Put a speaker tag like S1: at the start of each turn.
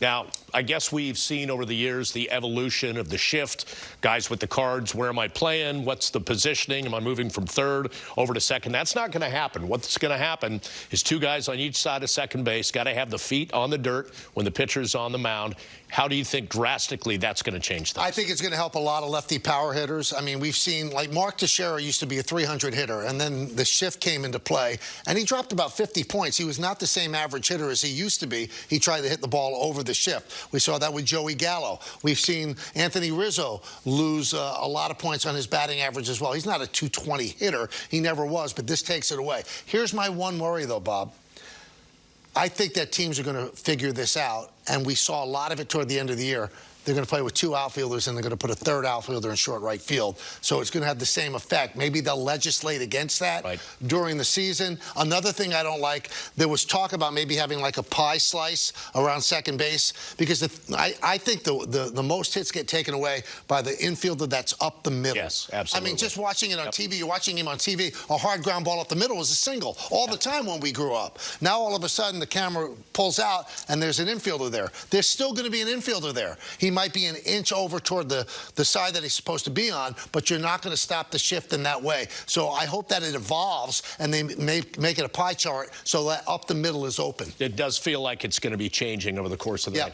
S1: Now, I guess we've seen over the years the evolution of the shift. Guys with the cards, where am I playing? What's the positioning? Am I moving from third over to second? That's not going to happen. What's going to happen is two guys on each side of second base got to have the feet on the dirt when the pitcher's on the mound. How do you think drastically that's going to change things?
S2: I think it's going to help a lot of lefty power hitters. I mean, we've seen, like, Mark Teixeira used to be a 300 hitter, and then the shift came into play, and he dropped about 50 points. He was not the same average hitter as he used to be. He tried to hit the ball over the shift. We saw that with Joey Gallo. We've seen Anthony Rizzo lose uh, a lot of points on his batting average as well. He's not a 220 hitter. He never was, but this takes it away. Here's my one worry, though, Bob. I think that teams are going to figure this out, and we saw a lot of it toward the end of the year. They're going to play with two outfielders, and they're going to put a third outfielder in short right field. So it's going to have the same effect. Maybe they'll legislate against that
S1: right.
S2: during the season. Another thing I don't like, there was talk about maybe having like a pie slice around second base because the, I, I, think the, the, the most hits get taken away by the infielder that's up the middle.
S1: Yes, absolutely.
S2: I mean, just watching it on
S1: yep.
S2: TV, you're watching him on TV, a hard ground ball up the middle was a single all the time when we grew up. Now all of a sudden the camera pulls out and there's an infielder there. There's still going to be an infielder there. He might be an inch over toward the, the side that he's supposed to be on, but you're not going to stop the shift in that way. So I hope that it evolves and they make, make it a pie chart so that up the middle is open.
S1: It does feel like it's going to be changing over the course of the
S2: yep.
S1: next